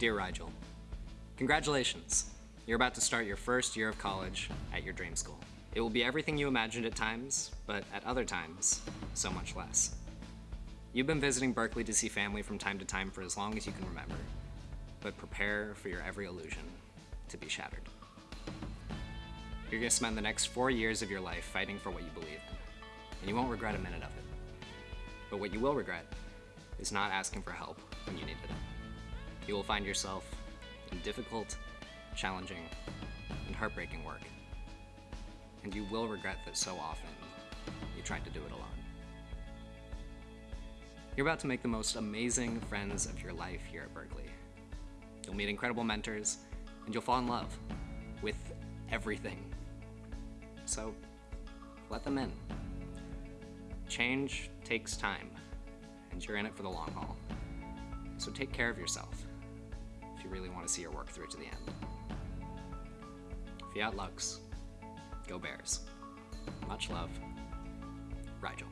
Dear Rigel, congratulations. You're about to start your first year of college at your dream school. It will be everything you imagined at times, but at other times, so much less. You've been visiting Berkeley to see family from time to time for as long as you can remember, but prepare for your every illusion to be shattered. You're gonna spend the next four years of your life fighting for what you believe in, and you won't regret a minute of it. But what you will regret is not asking for help when you needed it. You will find yourself in difficult, challenging, and heartbreaking work. And you will regret that so often you tried to do it alone. You're about to make the most amazing friends of your life here at Berkeley. You'll meet incredible mentors, and you'll fall in love with everything. So let them in. Change takes time, and you're in it for the long haul. So take care of yourself really want to see your work through to the end. Fiat Lux. Go Bears. Much love. Rigel.